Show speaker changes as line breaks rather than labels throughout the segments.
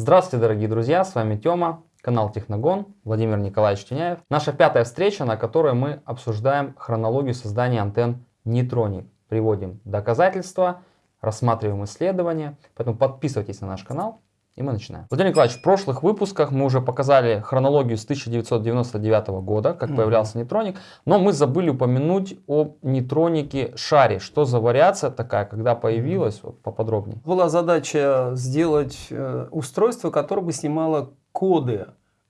Здравствуйте, дорогие друзья, с вами Тёма, канал Техногон, Владимир Николаевич Тюняев. Наша пятая встреча, на которой мы обсуждаем хронологию создания антенн нейтроник. Приводим доказательства, рассматриваем исследования, поэтому подписывайтесь на наш канал. И мы начинаем. Владимир Николаевич, в прошлых выпусках мы уже показали хронологию с 1999 года, как mm -hmm. появлялся нейтроник, но мы забыли упомянуть о нейтронике шаре. Что за вариация такая, когда появилась, вот, поподробнее.
Была задача сделать э, устройство, которое бы снимало коды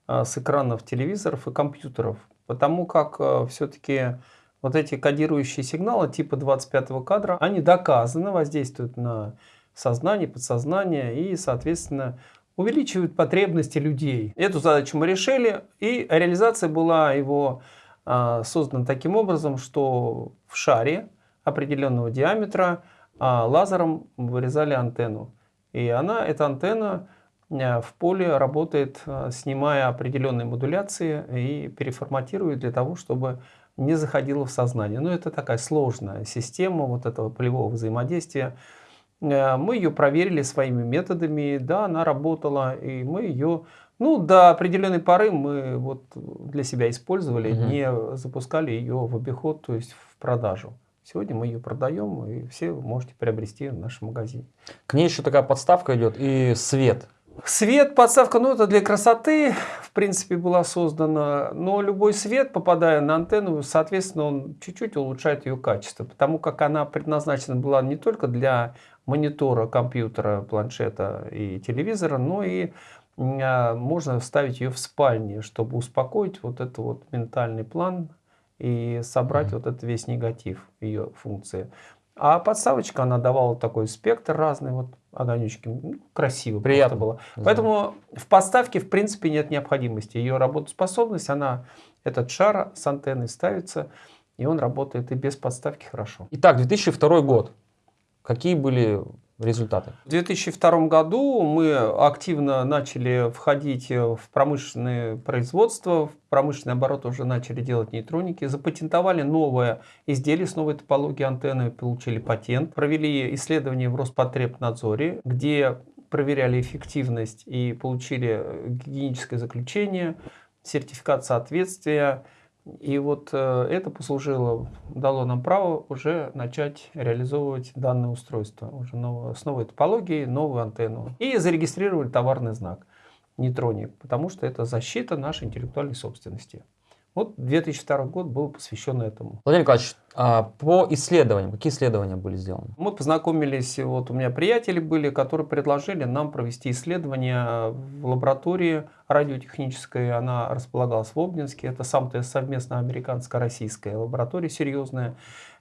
э, с экранов телевизоров и компьютеров, потому как э, все-таки вот эти кодирующие сигналы типа 25 кадра, они доказаны воздействуют на сознание, подсознание и, соответственно, увеличивают потребности людей. Эту задачу мы решили, и реализация была его а, создана таким образом, что в шаре определенного диаметра а, лазером вырезали антенну. И она, эта антенна а, в поле работает, снимая определенные модуляции и переформатирует для того, чтобы не заходила в сознание. Но это такая сложная система вот этого полевого взаимодействия. Э, мы ее проверили своими методами, да, она работала, и мы ее, ну, до определенной поры мы вот для себя использовали, угу. не запускали ее в обиход, то есть в продажу. Сегодня мы ее продаем, и все вы можете приобрести в нашем магазине.
К ней еще такая подставка идет и свет.
Свет, подставка, ну это для красоты, в принципе, была создана. Но любой свет, попадая на антенну, соответственно, он чуть-чуть улучшает ее качество. Потому как она предназначена была не только для монитора, компьютера, планшета и телевизора, но и а, можно вставить ее в спальне, чтобы успокоить вот этот вот ментальный план и собрать mm -hmm. вот этот весь негатив ее функции. А подставочка, она давала такой спектр разный, вот огонечки, ну, красиво
Приятно было.
Да. Поэтому в подставке в принципе нет необходимости. Ее работоспособность, она, этот шар с антенной ставится, и он работает и без подставки хорошо.
Итак, 2002 год. Какие были результаты?
В 2002 году мы активно начали входить в промышленное производство, в промышленный оборот уже начали делать нейтроники, запатентовали новое изделие с новой топологией антенны, получили патент, провели исследование в Роспотребнадзоре, где проверяли эффективность и получили гигиеническое заключение, сертификат соответствия, и вот э, это послужило, дало нам право уже начать реализовывать данное устройство. Уже новое, с новой топологией, новую антенну. И зарегистрировали товарный знак нейтроник, потому что это защита нашей интеллектуальной собственности. Вот 2002 год был посвящен этому.
Владимир Николаевич, а по исследованиям, какие исследования были сделаны?
Мы познакомились, вот у меня приятели были, которые предложили нам провести исследование в лаборатории радиотехнической. Она располагалась в Обнинске. Это сам совместно американско-российская лаборатория серьезная,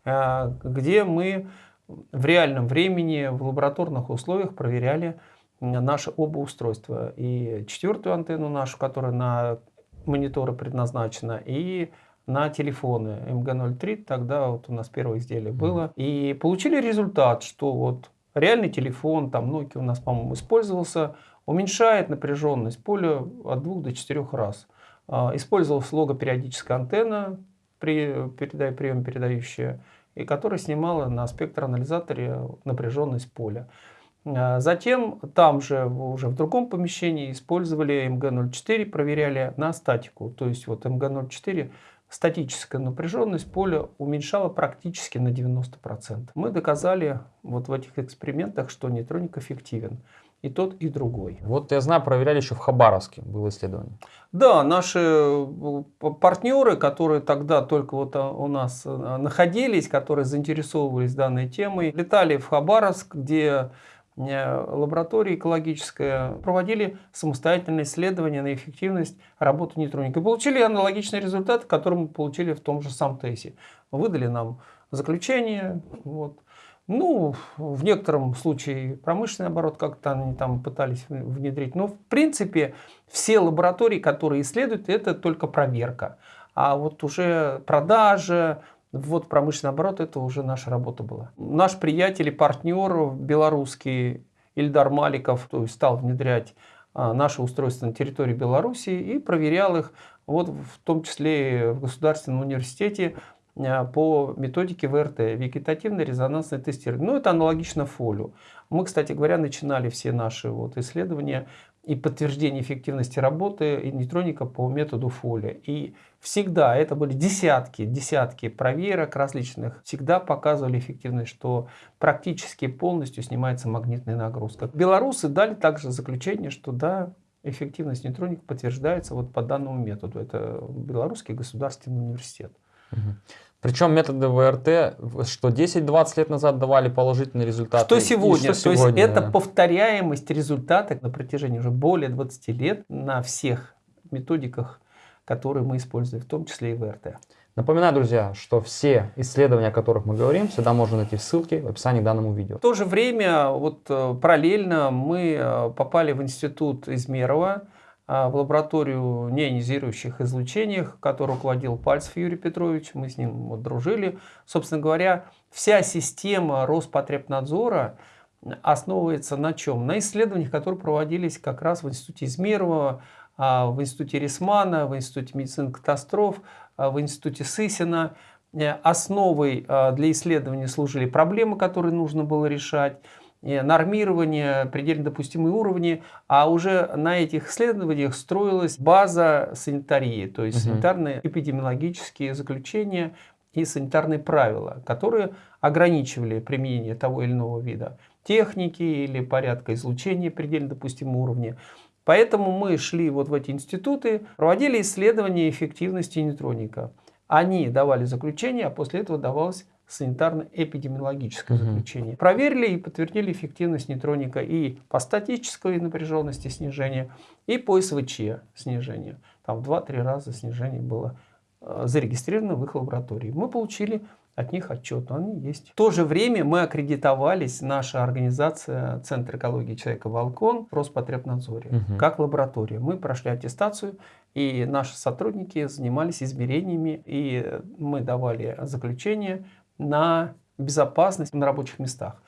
э, где мы в реальном времени в лабораторных условиях проверяли наши оба устройства. И четвертую антенну нашу, которая на мониторы предназначена, и на телефоны MG03, тогда вот у нас первое изделие было. И получили результат, что вот реальный телефон, там Nokia у нас, по-моему, использовался, уменьшает напряженность поля от 2 до 4 раз. А, использовалась логопериодическая антенна, при, передай, прием передающая, и которая снимала на спектроанализаторе напряженность поля. А, затем там же уже в другом помещении использовали МГ-04, проверяли на статику. То есть вот МГ-04 статическая напряженность поля уменьшала практически на 90%. Мы доказали вот в этих экспериментах, что нейтроник эффективен. И тот, и другой.
Вот я знаю, проверяли еще в Хабаровске, было исследование.
Да, наши э, партнеры, которые тогда только вот а, у нас э, находились, которые заинтересовывались данной темой, летали в Хабаровск, где Э, лаборатория экологическая проводили самостоятельные исследования на эффективность работы нейтроника. И получили аналогичный результат, который мы получили в том же СамТЕСе. Выдали нам заключение. Вот. Ну, в некотором случае промышленный оборот как-то они там пытались внедрить. Но в принципе все лаборатории, которые исследуют, это только проверка. А вот уже продажа, вот промышленный оборот, это уже наша работа была. Наш приятель и партнер белорусский Ильдар Маликов то есть, стал внедрять а, наши устройства на территории Беларуси и проверял их, вот в том числе в Государственном университете э, по методике ВРТ, вегетативное резонансное тестирование. Ну, это аналогично фолю. Мы, кстати говоря, начинали все наши вот исследования и подтверждение эффективности работы нейтроника по методу Фоли. И всегда, это были десятки, десятки проверок различных, всегда показывали эффективность, что практически полностью снимается магнитная нагрузка. Белорусы дали также заключение, что да, эффективность нейтроника подтверждается вот по данному методу. Это Белорусский государственный университет.
Причем методы ВРТ, что 10-20 лет назад давали положительные результаты.
Что сегодня?
Что
То
сегодня,
есть
да.
это повторяемость результата на протяжении уже более 20 лет на всех методиках, которые мы используем, в том числе и ВРТ.
Напоминаю, друзья, что все исследования, о которых мы говорим, всегда можно найти в ссылке в описании к данному видео.
В то же время, вот э, параллельно мы э, попали в институт Измерова, в лабораторию неионизирующих излучений, которой руководил Пальцев Юрий Петрович. Мы с ним вот дружили. Собственно говоря, вся система Роспотребнадзора основывается на чем? На исследованиях, которые проводились как раз в институте Измерова, а, в институте Рисмана, в институте медицины катастроф, а, в институте Сысина. Э, основой для исследования служили проблемы, которые нужно было решать нормирование, предельно допустимые уровни, а уже на этих исследованиях строилась база санитарии, то есть угу. санитарные эпидемиологические заключения и санитарные правила, которые ограничивали применение того или иного вида техники или порядка излучения предельно допустимого уровня. Поэтому мы шли вот в эти институты, проводили исследования эффективности нейтроника. Они давали заключение, а после этого давалось санитарно-эпидемиологическое угу. заключение. Проверили и подтвердили эффективность нейтроника и по статической напряженности снижения, и по СВЧ снижения. Там в 2-3 раза снижение было э, зарегистрировано в их лаборатории. Мы получили от них отчет, они есть. В то же время мы аккредитовались, наша организация Центр экологии человека «Волкон» в Роспотребнадзоре, угу. как лаборатория. Мы прошли аттестацию, и наши сотрудники занимались измерениями, и мы давали заключение на безопасность на рабочих местах.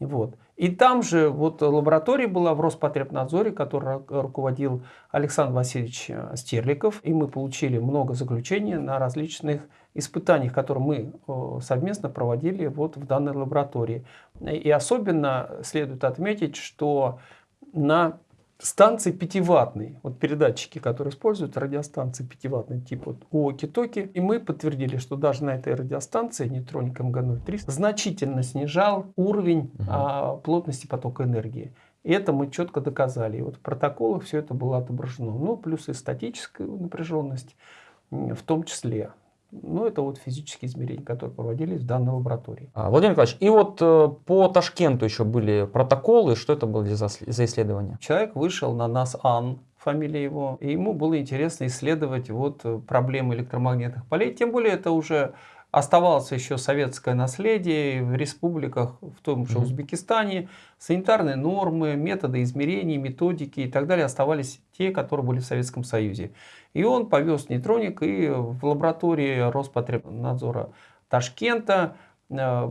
Вот. И там же вот лаборатория была в Роспотребнадзоре, которой руководил Александр Васильевич э, Стерликов. И мы получили много заключений на различных испытаниях, которые мы э, совместно проводили вот в данной лаборатории. И особенно следует отметить, что на станции 5-ваттные, вот передатчики, которые используют радиостанции 5-ваттные, типа вот уоки-токи, и мы подтвердили, что даже на этой радиостанции нейтроник МГ-03 значительно снижал уровень угу. а, плотности потока энергии. И это мы четко доказали. И вот в протоколах все это было отображено. Ну, плюс и статическая напряженность в том числе. Ну, это вот физические измерения, которые проводились в данной лаборатории.
А, Владимир Николаевич, и вот э, по Ташкенту еще были протоколы. Что это было за, за исследование?
Человек вышел на нас Ан, фамилия его, и ему было интересно исследовать вот э, проблемы электромагнитных полей. Тем более это уже оставалось еще советское наследие в республиках, в том же Узбекистане. Санитарные нормы, методы измерений, методики и так далее оставались те, которые были в Советском Союзе. И он повез нейтроник и в лаборатории Роспотребнадзора Ташкента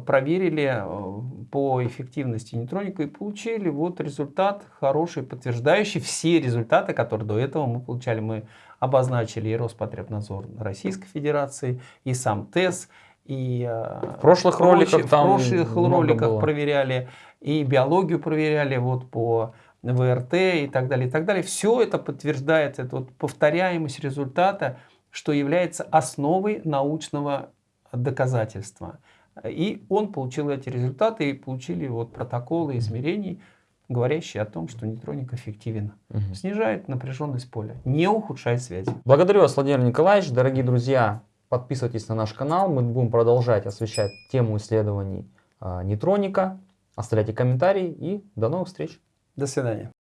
проверили э, по эффективности нейтроника и получили вот результат хороший, подтверждающий все результаты, которые до этого мы получали. Мы обозначили и Роспотребнадзор Российской Федерации, и сам ТЭС, и
э, в прошлых роликах,
в прошлых роликах было. проверяли, и биологию проверяли вот по ВРТ и так далее, и так далее. Все это подтверждает, это вот повторяемость результата, что является основой научного доказательства. И он получил эти результаты, и получили вот протоколы измерений, говорящие о том, что нейтроник эффективен. Угу. Снижает напряженность поля, не ухудшает связи.
Благодарю вас, Владимир Николаевич. Дорогие друзья, подписывайтесь на наш канал. Мы будем продолжать освещать тему исследований э, нейтроника. Оставляйте комментарии и до новых встреч.
До свидания.